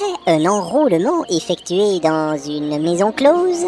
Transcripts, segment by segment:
Après un enrôlement effectué dans une maison close.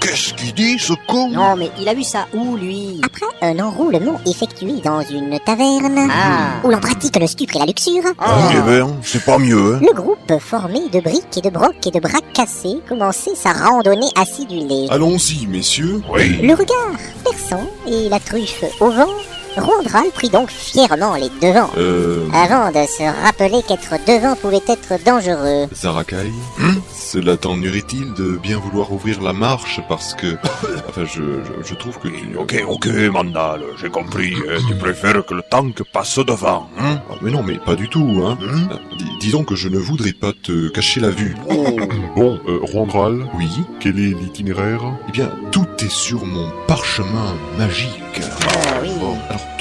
Qu'est-ce qu'il dit, ce con? Non, mais il a vu ça où, lui? Après un enrôlement effectué dans une taverne. Ah. Où l'on pratique le stupre et la luxure. Eh ben, c'est pas mieux, hein Le groupe formé de briques et de brocs et de bras cassés commençait sa randonnée acidulée. Allons-y, messieurs. Oui. Le regard perçant et la truffe au vent, Rondral prit donc fièrement les devants. Euh... Avant de se rappeler qu'être devant pouvait être dangereux. Zarakai Hmm Cela t'ennuierait-il de bien vouloir ouvrir la marche parce que... enfin, je, je, je trouve que tu... Ok, ok, Mandal, j'ai compris. hein, tu préfères que le tank passe devant, hein Ah, mais non, mais pas du tout, hein. Hmm Euh, dis- disons que je ne voudrais pas te cacher la vue. Bon, euh, Randral, Oui quel est l'itinéraire? Eh bien, tout est sur mon parchemin magique. Ah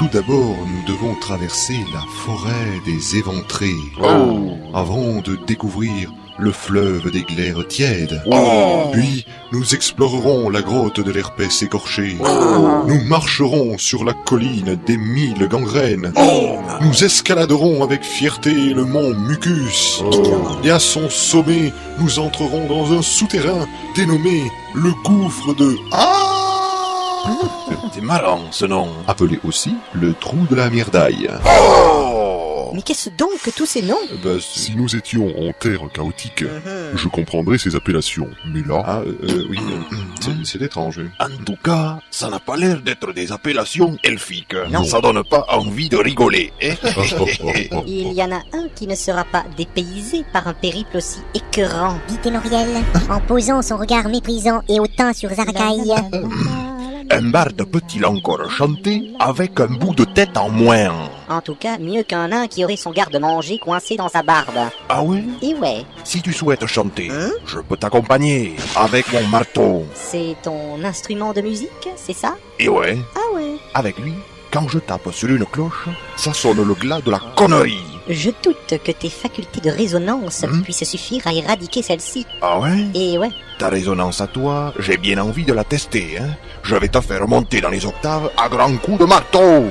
tout d'abord, nous devons traverser la forêt des éventrés. Oh. Avant de découvrir le fleuve des glaires tièdes. Oh. Puis, nous explorerons la grotte de l'herpès écorché. Oh. Nous marcherons sur la colline des mille gangrènes. Oh. Nous escaladerons avec fierté le mont Mucus. Et à son sommet, nous entrerons dans un souterrain dénommé le gouffre de... Ah C'est marrant, ce nom. Appelé aussi le trou de la myrdaille. Oh Mais qu'est-ce donc que tous ces noms? Euh, bah, Si nous étions en terre chaotique, je comprendrais ces appellations. Mais là, Ah, euh, oui, euh, c'est- c'est étrange. En tout cas, ça n'a pas l'air d'être des appellations elfiques. Non. Ça donne pas envie de rigoler, hein Il y en a un qui ne sera pas dépaysé par un périple aussi écœurant. Dit Ténoriel, en posant son regard méprisant et hautain sur Zarakai. Un barde peut-il encore chanter avec un bout de tête en moins? En tout cas, mieux qu'un nain qui aurait son garde-manger coincé dans sa barbe. Ah ouais Et ouais, Si tu souhaites chanter, Hein? je peux t'accompagner avec mon marteau. c'est ton instrument de musique, c'est ça? Et ouais, Ah ouais. avec lui, quand je tape sur une cloche, ça sonne le glas de la connerie. Je doute que tes facultés de résonance Hmm puissent suffire à éradiquer celle-ci. Ah ouais? Et ouais, Ta résonance à toi, j'ai bien envie de la tester, hein. Je vais te faire monter dans les octaves à grands coups de marteau.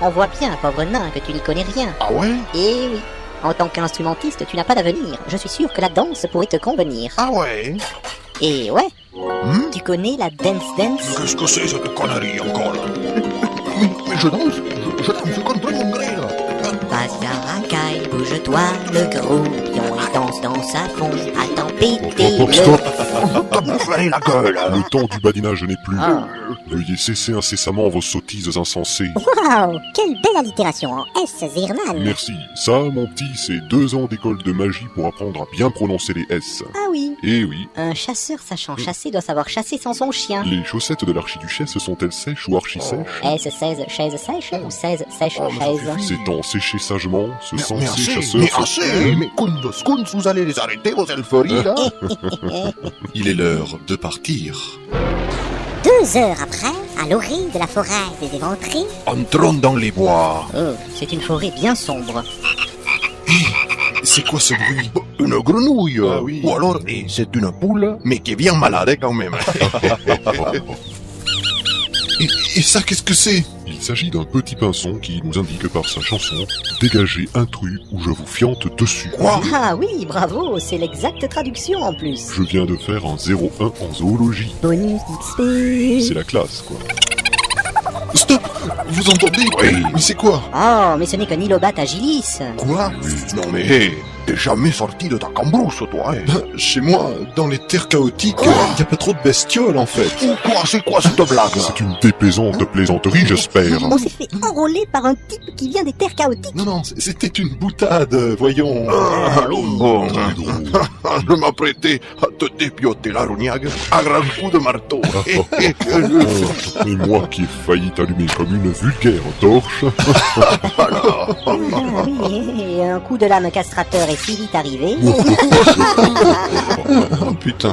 on voit bien, pauvre nain, que tu n'y connais rien. Ah ouais? Et oui, en tant qu'instrumentiste, tu n'as pas d'avenir. Je suis sûr que la danse pourrait te convenir. Ah ouais? Et ouais, Hmm tu connais la dance dance? Qu'est-ce que c'est cette connerie encore? Mais, mais je danse, je, je danse bouge-toi, le gros pion, il danse dans sa fond, attends péter Oh, le... stop T'as bouffé la gueule. Le temps du badinage n'est plus. Ah. Veuillez cesser incessamment vos sottises insensées. Waouh, quelle belle allitération en S, Zirman? Merci. Ça, mon petit, c'est deux ans d'école de magie pour apprendre à bien prononcer les S. Ah oui, Eh oui, un chasseur sachant chasser doit savoir chasser sans son chien. les chaussettes de l'archiduchesse sont-elles sèches ou archi-sèches S16 chaise sèche ou 16 sèche Oh, chaise? C'est en sécher sagement, ce Mais, sensé mais assez, chasseur... mais se- assez, mais Kundos, Kundos, vous allez les arrêter vos elferes là Il est l'heure de partir. Deux heures après, à l'orée de la forêt des éventrés, Entrons dans les bois. Oh, c'est une forêt bien sombre. C'est quoi ce bruit? Une grenouille Ah oui. Ou alors, eh, c'est une poule, mais qui est bien malade hein, quand même. et, et ça, qu'est-ce que c'est? Il s'agit d'un petit pinson qui nous indique par sa chanson « Dégagez intrus ou je vous fiante dessus Quoi? Ah oui, bravo, c'est l'exacte traduction en plus. ». Je viens de faire un 0-1 en zoologie. Bonus XP. C'est la classe, quoi. Stop Vous entendez? Oui. Mais c'est quoi? Oh, mais ce n'est qu'un ilobat agilis. Quoi? Non mais, hé, t'es jamais sorti de ta cambrousse toi, hein Ben, Chez moi, dans les terres chaotiques, il y a pas trop de bestioles en fait. Ou quoi, c'est quoi cette blague C'est une déplaisante plaisanterie, j'espère. On s'est fait enrôler par un type qui vient des terres chaotiques. Non, non, c'était une boutade, voyons. Ah, bon. Je m'apprêtais à te dépioter la rognague à grands coups de marteau. Oh, et moi qui ai failli t'allumer comme une vulgaire torche. Oui, et un coup de lame castrateur est si vite arrivé. Oh putain.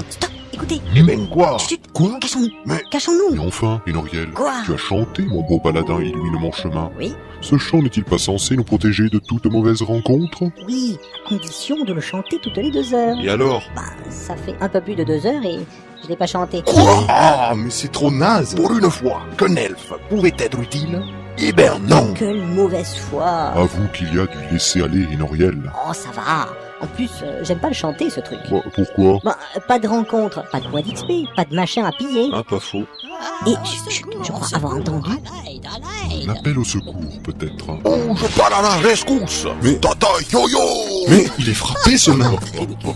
Écoutez, Eh ben quoi chut, Quoi cachons-nous, Mais- cachons-nous. Et enfin, Enoriel, Quoi tu as chanté, mon beau paladin illumine mon chemin. Oui. Ce chant n'est-il pas censé nous protéger de toute mauvaise rencontre? Oui, à condition de le chanter toutes les deux heures. Et alors? Bah, ça fait un peu plus de deux heures et je l'ai pas chanté. Ah, mais c'est trop naze. Pour une fois qu'un elfe pouvait être utile, eh ben non Quelle mauvaise foi. Avoue qu'il y a du laisser-aller, Enoriel. Oh, ça va. En plus, euh, j'aime pas le chanter ce truc. Bah, pourquoi? Bah, euh, pas de rencontre, pas de points d'XP, pas de machin à piller. Ah, pas faux. Et je crois avoir entendu. Un appel au secours, peut-être. hein. Oh, je parle à la rescousse Mais- Tata yo-yo Mais il est frappé, ce nain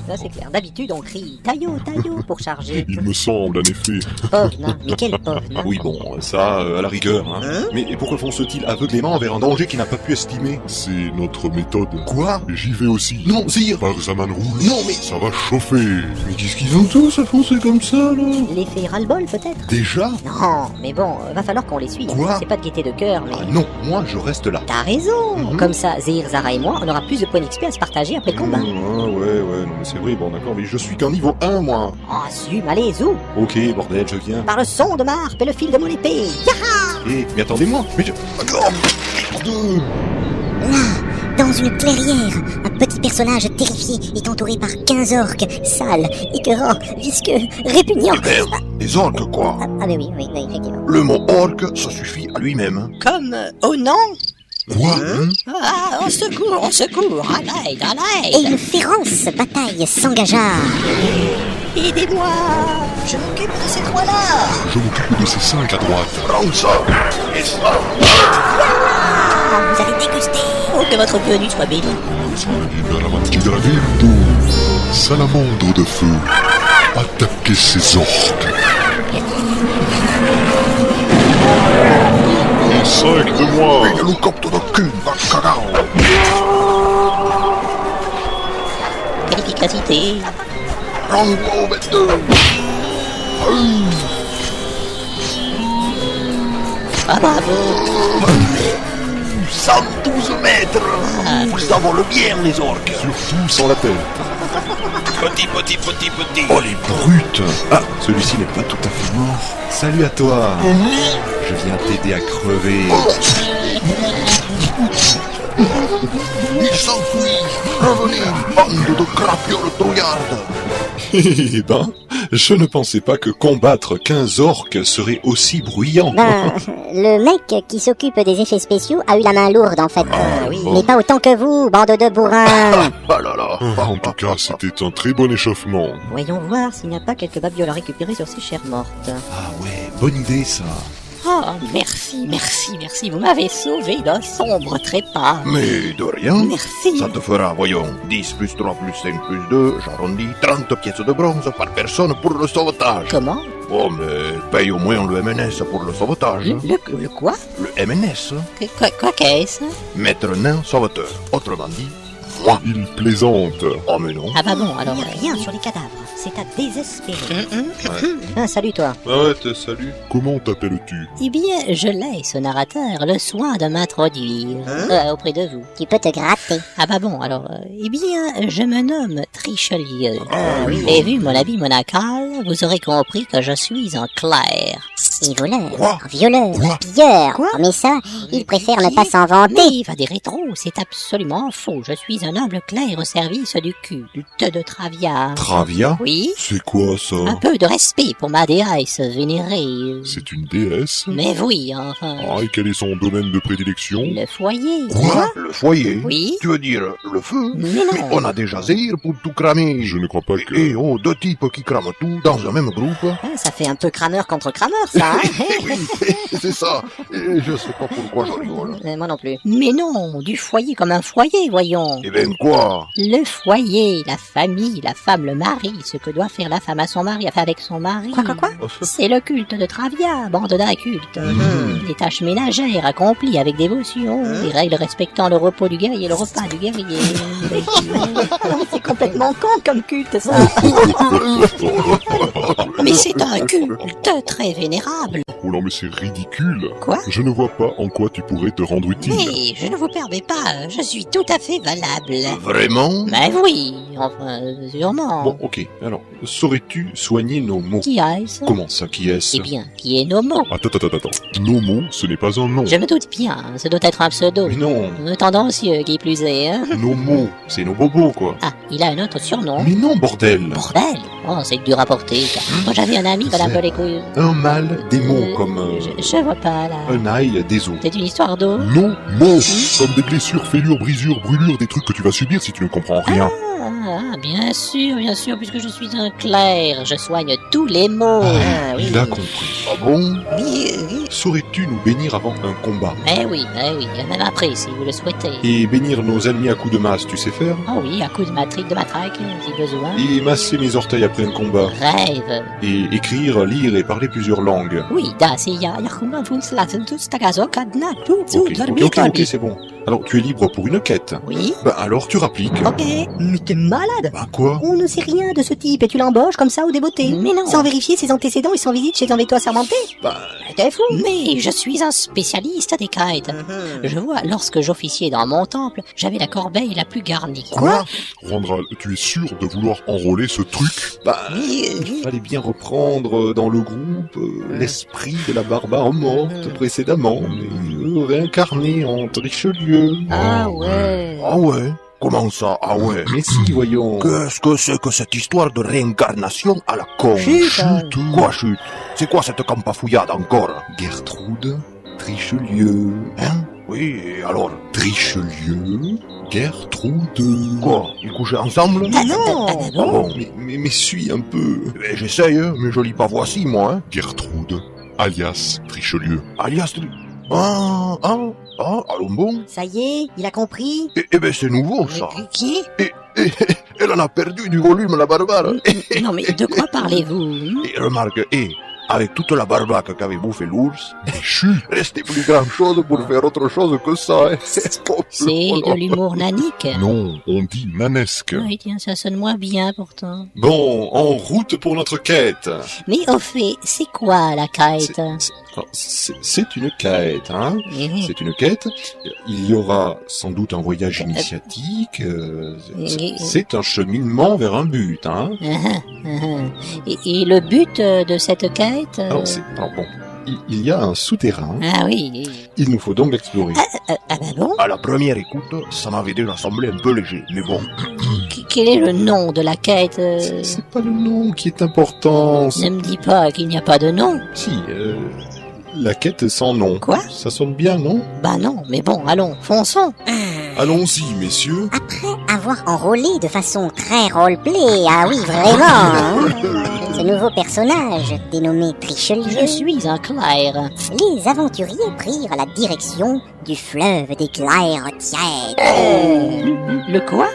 Ça c'est clair. D'habitude on crie taillot, taillot pour charger. Il me semble, en effet. Pauvre nain, mais quel pauvre nain. Oui, bon, ça, euh, à la rigueur. Hein. Mais pourquoi fonce-t-il aveuglément vers un danger qu'il n'a pas pu estimer? C'est notre méthode. Quoi? J'y vais aussi. Non, Sire Par Zaman Rouge. Non, mais... Ça va chauffer. Mais qu'est-ce qu'ils ont tous à foncer comme ça, là? L'effet ras-le-bol peut-être Déjà? Non, mais bon, euh, va falloir qu'on les suive. Quoi? C'est pas de gaieté de cœur. Ah non, moi, je reste là. T'as raison Mhm. Comme ça, Zahir, Zara et moi, on aura plus de points d'XP à se partager après le combat. Mmh, ah, ouais, ouais, non, mais c'est vrai, bon, d'accord, mais je suis qu'un niveau 1, moi. Oh, zoom, allez, zou Ok, bordel, je viens. Par le son de ma harpe et le fil de mon épée Eh, mais attendez-moi, mais je... Merde Dans une clairière, un petit personnage terrifié est entouré par 15 orques, sales, écœurants, visqueux, répugnants. Merde, des orques quoi Ah, ah, mais oui, oui, oui, effectivement. Le mot orque, ça suffit à lui-même. Comme euh, au nom Quoi Ah, au secours, au secours À l'aide, à Et l'aide une féroce bataille s'engagea. Aidez-moi Je m'occupe de ces trois-là Je m'occupe de ces cinq à droite. Prends ça Et ça Vous allez déguster. Oh, que votre venue soit bénie salamandre de feu, attaquez ces orques. Cinq de moi. Hélicoptère de cul, va cagao Quelle efficacité Rango 22 Ah, bravo 112 mètres. Vous avons le bien, les orques. Surtout sans la terre. Petit, petit, petit, petit. Oh, les brutes. Ah, celui-ci n'est pas tout à fait mort. Salut à toi. Je viens t'aider à crever. Il s'enfuit. Revenez, bande de crapioles trouillardes Eh ben, je ne pensais pas que combattre 15 orques serait aussi bruyant. Ben, le mec qui s'occupe des effets spéciaux a eu la main lourde en fait. oui. Mais pas autant que vous, bande de bourrins. Ah là là En tout cas, c'était un très bon échauffement. Voyons voir s'il n'y a pas quelques babioles à récupérer sur ces chères mortes. Ah ouais, bonne idée ça. Oh, merci, merci, merci, vous m'avez sauvé d'un sombre trépas. Mais de rien Merci. Ça te fera, voyons, 10 plus 3 plus 5 plus 2, j'arrondis, 30 pièces de bronze par personne pour le sauvetage. Comment? Bon, mais paye au moins le MNS pour le sauvetage. le, le, le quoi? Le MNS, quoi qu'est-ce? Maître nain sauveteur. Autrement dit, moi. Il plaisante. Oh mais non. Ah bah bon, alors... Il n'y a rien sur les cadavres. C'est à désespérer. Ah, salut toi. Ah ouais, te salut. Comment t'appelles-tu? Eh bien, je laisse au narrateur le soin de m'introduire euh, auprès de vous. Tu peux te gratter. Ah bah bon, alors, euh, eh bien, je me nomme Trichelieu. Ah oui. Et vu mon habit monacal, vous aurez compris que je suis en clair. Et voleur, Quoi violeur, Quoi pilleur. Mais ça, il préfère ne pas s'en vanter. Mais va des rétros, c'est absolument faux. Je suis un humble clerc au service du culte de Travia. Travia Oui, C'est quoi ça un peu de respect pour ma déesse vénérée. C'est une déesse Mais oui, enfin, Ah, et quel est son domaine de prédilection le foyer. Quoi Le foyer Oui. Tu veux dire le feu Mais Mais non. on a déjà Zéhir pour tout cramer. Je ne crois pas que... Et oh, deux types qui crament tout dans un même groupe. Ah, ça fait un peu crameur contre crameur, ça. Hein C'est ça. Et je sais pas pourquoi je rigole. Euh, Moi non plus. Mais non, du foyer comme un foyer, voyons. Eh ben quoi? Le foyer, la famille, la femme, le mari, ce que doit faire la femme à son mari, enfin avec son mari. Quoi, quoi, quoi? C'est le culte de Travia, bande d'incultes. Les tâches ménagères accomplies avec dévotion, les règles respectant le repos du guerrier et le repas du guerrier. c'est complètement con comme culte, ça. Mais c'est un culte très vénérable. Oh non, mais c'est ridicule. Quoi Je ne vois pas en quoi tu pourrais te rendre utile. Mais je ne vous permets pas, je suis tout à fait valable. Vraiment Mais oui, enfin, sûrement. Bon, ok. Alors, saurais-tu soigner nos mots? Qui est-ce? Comment ça, qui est-ce? Eh bien, qui est Nomo Attends, attends, attends, attends. Nomo, ce n'est pas un nom. Je me doute bien, ce doit être un pseudo. Mais non, Euh, Tendancieux, qui plus est, hein nos mots, c'est nos bobos, quoi. Ah, il a un autre surnom. Mais non, bordel Bordel? Oh, c'est à porter. ça. Moi, j'avais un ami qui avait un peu les couilles. Un mal, des mots Euh, comme euh, Je, je vois pas, là. un ail, des os. C'est une histoire d'eau Non, non Comme des blessures, fêlures, brisures, brûlures, des trucs que tu vas subir si tu ne comprends rien. Ah, bien sûr, bien sûr, puisque je suis un clerc, je soigne tous les maux. Ah oui. Il a compris. Ah bon Oui, oui. Saurais-tu nous bénir avant un combat? Mais oui, mais oui, même après, si vous le souhaitez. Et bénir nos ennemis à coups de masse, tu sais faire? Oh oui, à coup de matrique, de matraque, si besoin. Et masser mes orteils après un combat. Rêve. Et écrire, lire et parler plusieurs langues. Oui, da, c'est ya, kuma, kadna, ok, c'est bon. Alors, tu es libre pour une quête. Oui. Bah alors, tu rappliques. Ok, mais t'es malade Bah quoi? On ne sait rien de ce type et tu l'embauches comme ça au débeauté. Mais non. Sans vérifier ses antécédents et sans visite chez un véto assermenté. Bah, T'es fou Mais je suis un spécialiste des kites. Mhm. Je vois, lorsque j'officiais dans mon temple, j'avais la corbeille la plus garnie. quoi? Randral, tu es sûr de vouloir enrôler ce truc? Bah, il fallait bien reprendre dans le groupe euh, l'esprit de la barbare morte précédemment, mais euh, réincarné en Richelieu. Ah ouais. Ah ouais. Comment ça? Ah ouais. Mais si, voyons. Qu'est-ce que c'est que cette histoire de réincarnation à la con? Chut Quoi chute C'est quoi cette campafouillade encore? Gertrude, Richelieu. Hein? Oui, et alors? Richelieu, Gertrude. Quoi? Ils couchaient ensemble? Ah non. Ah bon? Mais, mais, mais suis un peu. Eh, J'essaye, hein, mais je lis pas voici, moi, hein. Gertrude, alias Richelieu. Alias... Ah, ah, ah, allons bon Ça y est, il a compris. Eh, eh ben c'est nouveau, ça. Mais Qui Eh, eh, Elle en a perdu du volume, la barbare. Non mais de quoi parlez-vous? Hein Et remarque, eh, avec toute la barbaque qu'avait bouffé l'ours, Chut restait plus grand chose pour faire autre chose que ça, hein. C'est de l'humour nanique. Non, on dit nanesque. Oui, tiens, ça sonne moins bien pourtant. Bon, en route pour notre quête. Mais au fait, c'est quoi la kite C'est- une quête, hein. Mhm. C'est une quête. Il y aura sans doute un voyage initiatique. euh, c'est- C'est un cheminement vers un but, hein. Ah, ah, ah. Et, et le but euh, de cette quête euh, Alors, bon, il, il y a un souterrain. Ah oui. Il nous faut donc l'explorer. Ah, ah bah bon À la première écoute, ça m'avait déjà semblé un peu léger, mais bon. Qu- Quel est le nom de la quête euh? C'est- pas le nom qui est important. Ne me dis pas qu'il n'y a pas de nom. Si, euh, la quête sans nom. Quoi? Ça sonne bien, non? Bah non, mais bon, allons, fonçons. Allons-y, messieurs. Avoir enrôlé de façon très roleplay, ah oui, vraiment hein. Ce nouveau personnage, dénommé Trichelieu, Je suis un clerc. les aventuriers prirent la direction du fleuve des glaires tièdes. Euh, le quoi?